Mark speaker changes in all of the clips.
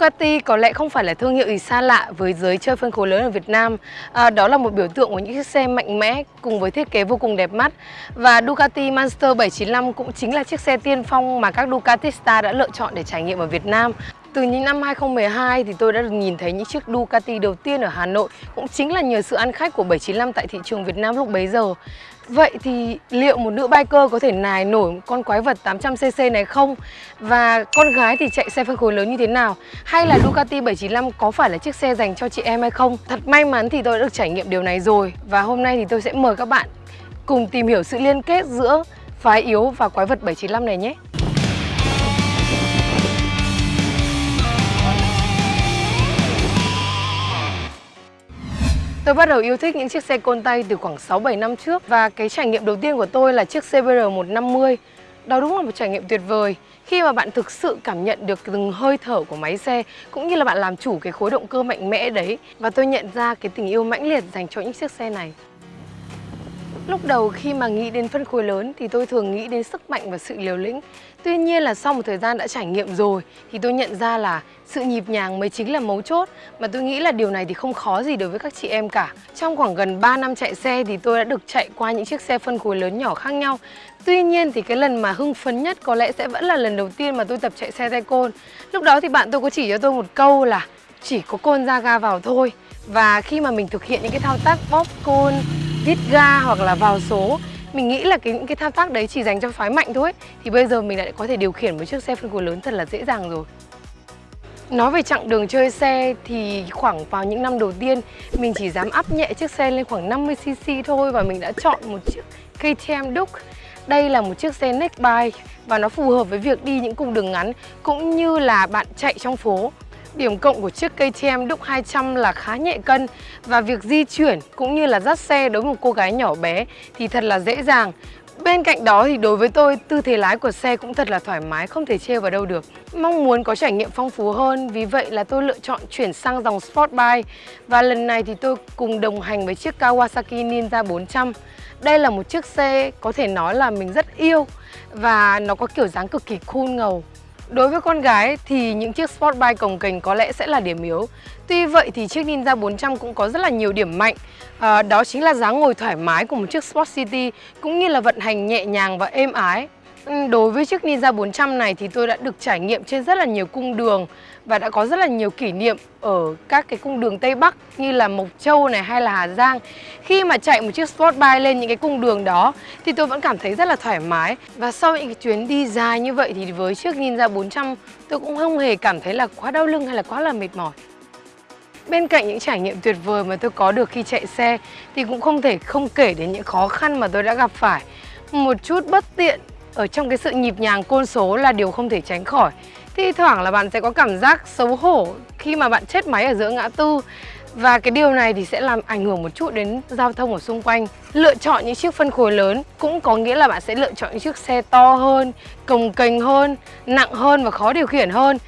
Speaker 1: Ducati có lẽ không phải là thương hiệu gì xa lạ với giới chơi phân khối lớn ở Việt Nam. À, đó là một biểu tượng của những chiếc xe mạnh mẽ cùng với thiết kế vô cùng đẹp mắt. Và Ducati Monster 795 cũng chính là chiếc xe tiên phong mà các Ducatista đã lựa chọn để trải nghiệm ở Việt Nam. Từ những năm 2012 thì tôi đã được nhìn thấy những chiếc Ducati đầu tiên ở Hà Nội cũng chính là nhờ sự ăn khách của 795 tại thị trường Việt Nam lúc bấy giờ. Vậy thì liệu một nữ biker có thể nài nổi con quái vật 800cc này không? Và con gái thì chạy xe phân khối lớn như thế nào? Hay là Ducati 795 có phải là chiếc xe dành cho chị em hay không? Thật may mắn thì tôi đã được trải nghiệm điều này rồi Và hôm nay thì tôi sẽ mời các bạn cùng tìm hiểu sự liên kết giữa phái yếu và quái vật 795 này nhé Tôi bắt đầu yêu thích những chiếc xe côn tay từ khoảng 6-7 năm trước Và cái trải nghiệm đầu tiên của tôi là chiếc CBR 150 Đó đúng là một trải nghiệm tuyệt vời. Khi mà bạn thực sự cảm nhận được từng hơi thở của máy xe, Cũng như là bạn làm chủ cái khối động cơ mạnh mẽ đấy, Và tôi nhận ra cái tình yêu mãnh liệt dành cho những chiếc xe này. Lúc đầu khi mà nghĩ đến phân khối lớn thì tôi thường nghĩ đến sức mạnh và sự liều lĩnh. Tuy nhiên là sau một thời gian đã trải nghiệm rồi thì tôi nhận ra là sự nhịp nhàng mới chính là mấu chốt mà tôi nghĩ là điều này thì không khó gì đối với các chị em cả. Trong khoảng gần 3 năm chạy xe thì tôi đã được chạy qua những chiếc xe phân khối lớn nhỏ khác nhau. Tuy nhiên thì cái lần mà hưng phấn nhất có lẽ sẽ vẫn là lần đầu tiên mà tôi tập chạy xe tay côn. Lúc đó thì bạn tôi có chỉ cho tôi một câu là chỉ có côn ra ga vào thôi. Và khi mà mình thực hiện những cái thao tác bóp côn vít ga hoặc là vào số. Mình nghĩ là cái, những cái thao tác đấy chỉ dành cho phái mạnh thôi. Thì bây giờ mình lại có thể điều khiển một chiếc xe phân khối lớn thật là dễ dàng rồi. Nói về chặng đường chơi xe thì khoảng vào những năm đầu tiên, mình chỉ dám áp nhẹ chiếc xe lên khoảng 50cc thôi và mình đã chọn một chiếc KTM Duke. Đây là một chiếc xe neck bike và nó phù hợp với việc đi những cung đường ngắn cũng như là bạn chạy trong phố. Điểm cộng của chiếc cây KTM Đúc 200 là khá nhẹ cân và việc di chuyển cũng như là dắt xe đối với một cô gái nhỏ bé thì thật là dễ dàng. Bên cạnh đó thì đối với tôi, tư thế lái của xe cũng thật là thoải mái, không thể chê vào đâu được. Mong muốn có trải nghiệm phong phú hơn, vì vậy là tôi lựa chọn chuyển sang dòng Sport Bike. Và lần này thì tôi cùng đồng hành với chiếc Kawasaki Ninja 400. Đây là một chiếc xe có thể nói là mình rất yêu và nó có kiểu dáng cực kỳ cool ngầu. Đối với con gái thì những chiếc sport bike cồng kềnh có lẽ sẽ là điểm yếu. Tuy vậy thì chiếc Ninja 400 cũng có rất là nhiều điểm mạnh. À, Đó chính là dáng ngồi thoải mái của một chiếc Sport City Cũng như là vận hành nhẹ nhàng và êm ái. Ừ, đối với chiếc Ninja 400 này thì tôi đã được trải nghiệm trên rất là nhiều cung đường. Và đã có rất là nhiều kỷ niệm ở các cái cung đường Tây Bắc như là Mộc Châu này hay là Hà Giang Khi mà chạy một chiếc sport bike lên những cái cung đường đó thì tôi vẫn cảm thấy rất là thoải mái Và sau những cái chuyến đi dài như vậy thì với chiếc Ninja 400 tôi cũng không hề cảm thấy là quá đau lưng hay là quá là mệt mỏi Bên cạnh những trải nghiệm tuyệt vời mà tôi có được khi chạy xe thì cũng không thể không kể đến những khó khăn mà tôi đã gặp phải. Một chút bất tiện ở trong cái sự nhịp nhàng côn số là điều không thể tránh khỏi. Thi thoảng là bạn sẽ có cảm giác xấu hổ khi mà bạn chết máy ở giữa ngã tư. Và cái điều này thì sẽ làm ảnh hưởng một chút đến giao thông ở xung quanh. Lựa chọn những chiếc phân khối lớn cũng có nghĩa là bạn sẽ lựa chọn những chiếc xe to hơn, cồng kềnh hơn, nặng hơn và khó điều khiển hơn.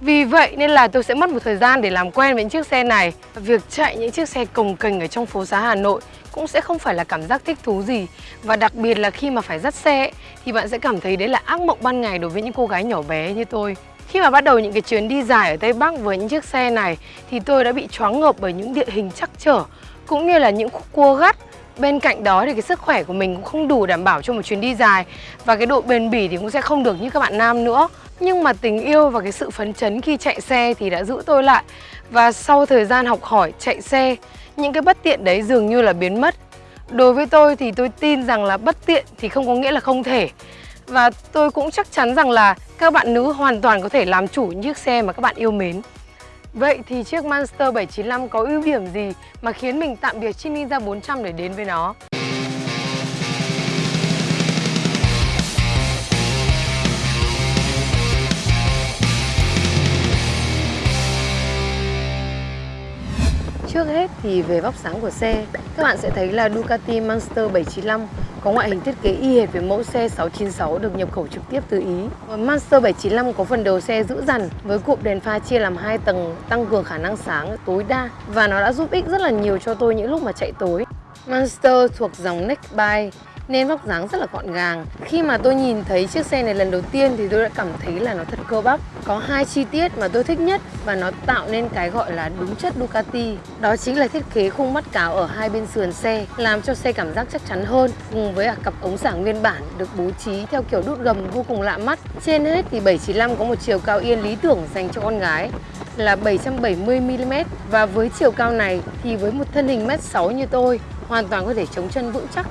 Speaker 1: Vì vậy nên là tôi sẽ mất một thời gian để làm quen với những chiếc xe này. Việc chạy những chiếc xe cồng kềnh ở trong phố xá Hà Nội cũng sẽ không phải là cảm giác thích thú gì. Và đặc biệt là khi mà phải dắt xe thì bạn sẽ cảm thấy đấy là ác mộng ban ngày đối với những cô gái nhỏ bé như tôi khi mà bắt đầu những cái chuyến đi dài ở Tây Bắc với những chiếc xe này, thì tôi đã bị choáng ngợp bởi những địa hình chắc trở, cũng như là những khúc cua gắt. Bên cạnh đó thì cái sức khỏe của mình cũng không đủ đảm bảo cho một chuyến đi dài, Và cái độ bền bỉ thì cũng sẽ không được như các bạn nam nữa. Nhưng mà tình yêu và cái sự phấn chấn khi chạy xe thì đã giữ tôi lại. Và sau thời gian học hỏi, chạy xe, Những cái bất tiện đấy dường như là biến mất. Đối với tôi thì tôi tin rằng là bất tiện thì không có nghĩa là không thể. Và tôi cũng chắc chắn rằng là các bạn nữ hoàn toàn có thể làm chủ những chiếc xe mà các bạn yêu mến Vậy thì chiếc Monster 795 có ưu điểm gì mà khiến mình tạm biệt chiếc Ninja 400 để đến với nó? Trước hết thì về vóc sáng của xe, các bạn sẽ thấy là Ducati Monster 795 có ngoại hình thiết kế y hệt với mẫu xe 696 được nhập khẩu trực tiếp từ Ý. Monster 795 có phần đầu xe giữ dằn, với cụm đèn pha chia làm hai tầng, tăng cường khả năng sáng, tối đa và nó đã giúp ích rất là nhiều cho tôi những lúc mà chạy tối. Monster thuộc dòng Next Bike nên vóc dáng rất là gọn gàng. Khi mà tôi nhìn thấy chiếc xe này lần đầu tiên thì tôi đã cảm thấy là nó thật cơ bắp. Có hai chi tiết mà tôi thích nhất và nó tạo nên cái gọi là đúng chất Ducati. Đó chính là thiết kế khung mắt cáo ở hai bên sườn xe, làm cho xe cảm giác chắc chắn hơn cùng với cặp ống xả nguyên bản được bố trí theo kiểu đút gầm vô cùng lạ mắt. Trên hết thì 795 có một chiều cao yên lý tưởng dành cho con gái là 770mm và với chiều cao này thì với một thân hình mét 6 như tôi hoàn toàn có thể chống chân vững chắc.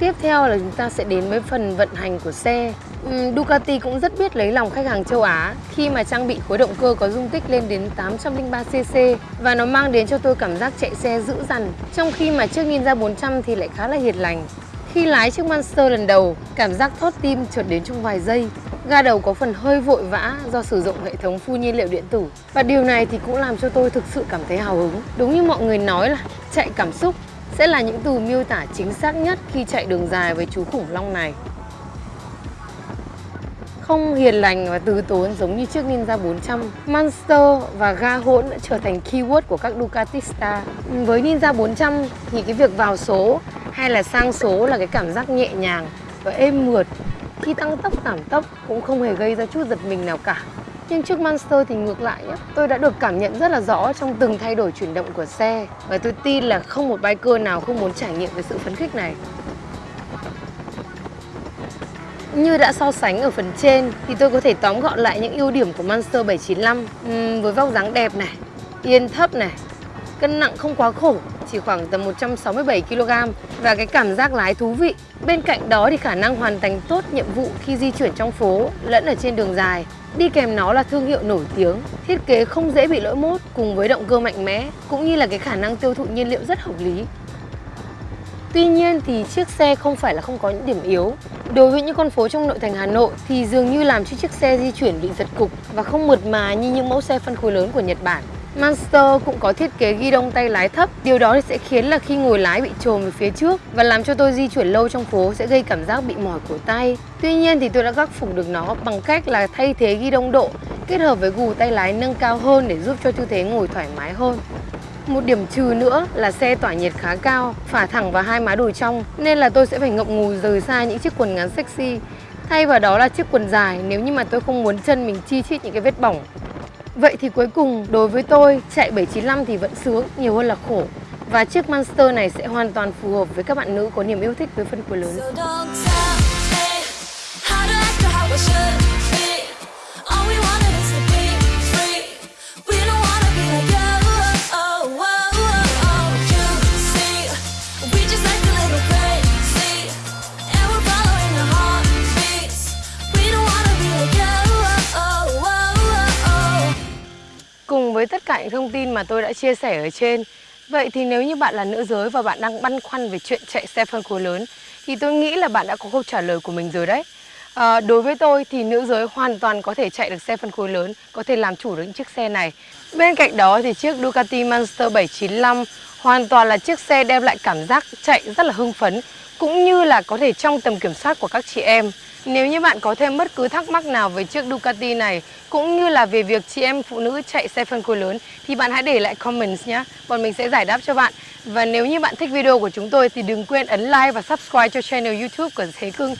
Speaker 1: Tiếp theo là chúng ta sẽ đến với phần vận hành của xe. Ừ, Ducati cũng rất biết lấy lòng khách hàng châu Á khi mà trang bị khối động cơ có dung tích lên đến 803cc và nó mang đến cho tôi cảm giác chạy xe dữ dằn. Trong khi mà chiếc Ninja 400 thì lại khá là hiền lành. Khi lái chiếc Monster lần đầu, cảm giác thót tim trượt đến trong vài giây. Ga đầu có phần hơi vội vã do sử dụng hệ thống phun nhiên liệu điện tử. Và điều này thì cũng làm cho tôi thực sự cảm thấy hào hứng. Đúng như mọi người nói là chạy cảm xúc sẽ là những từ miêu tả chính xác nhất khi chạy đường dài với chú khủng long này. Không hiền lành và từ tốn giống như chiếc Ninja 400, Monster và ga hỗn đã trở thành keyword của các Ducatista. Với Ninja 400 thì cái việc vào số hay là sang số là cái cảm giác nhẹ nhàng và êm mượt. Khi tăng tốc giảm tốc cũng không hề gây ra chút giật mình nào cả. Nhưng trước Monster thì ngược lại nhé. Tôi đã được cảm nhận rất là rõ trong từng thay đổi chuyển động của xe Và tôi tin là không một biker nào không muốn trải nghiệm về sự phấn khích này như đã so sánh ở phần trên thì tôi có thể tóm gọn lại những ưu điểm của Monster 795 uhm, với vóc dáng đẹp này, yên thấp này, cân nặng không quá khổ, chỉ khoảng tầm 167 kg và cái cảm giác lái thú vị. Bên cạnh đó thì khả năng hoàn thành tốt nhiệm vụ khi di chuyển trong phố lẫn ở trên đường dài. Đi kèm nó là thương hiệu nổi tiếng, thiết kế không dễ bị lỗi mốt cùng với động cơ mạnh mẽ cũng như là cái khả năng tiêu thụ nhiên liệu rất hợp lý. Tuy nhiên thì chiếc xe không phải là không có những điểm yếu. Đối với những con phố trong nội thành Hà Nội thì dường như làm cho chiếc xe di chuyển bị giật cục và không mượt mà như những mẫu xe phân khối lớn của Nhật Bản. Monster cũng có thiết kế ghi đông tay lái thấp. Điều đó thì sẽ khiến là khi ngồi lái bị trồm về phía trước Và làm cho tôi di chuyển lâu trong phố sẽ gây cảm giác bị mỏi cổ tay. Tuy nhiên thì tôi đã khắc phục được nó bằng cách là thay thế ghi đông độ Kết hợp với gù tay lái nâng cao hơn để giúp cho tư thế ngồi thoải mái hơn. Một điểm trừ nữa là xe tỏa nhiệt khá cao, phả thẳng vào hai má đùi trong Nên là tôi sẽ phải ngậm ngùi rời xa những chiếc quần ngắn sexy. Thay vào đó là chiếc quần dài nếu như mà tôi không muốn chân mình chi chít những cái vết bỏng. Vậy thì cuối cùng, đối với tôi, chạy 795 thì vẫn sướng, nhiều hơn là khổ. Và chiếc Monster này sẽ hoàn toàn phù hợp với các bạn nữ có niềm yêu thích với phân khối lớn. Với tất cả những thông tin mà tôi đã chia sẻ ở trên. Vậy thì nếu như bạn là nữ giới và bạn đang băn khoăn về chuyện chạy xe phân khối lớn Thì tôi nghĩ là bạn đã có câu trả lời của mình rồi đấy. À, Đối với tôi thì nữ giới hoàn toàn có thể chạy được xe phân khối lớn Có thể làm chủ được những chiếc xe này. Bên cạnh đó thì chiếc Ducati Monster 795 hoàn toàn là chiếc xe đem lại cảm giác chạy rất là hưng phấn Cũng như là có thể trong tầm kiểm soát của các chị em nếu như bạn có thêm bất cứ thắc mắc nào về chiếc Ducati này, cũng như là về việc chị em phụ nữ chạy xe phân khối lớn, thì bạn hãy để lại comments nhé. Bọn mình sẽ giải đáp cho bạn. Và nếu như bạn thích video của chúng tôi thì đừng quên ấn like và subscribe cho channel YouTube của Thế Cưng.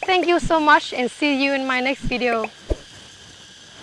Speaker 1: Thank you so much and see you in my next video.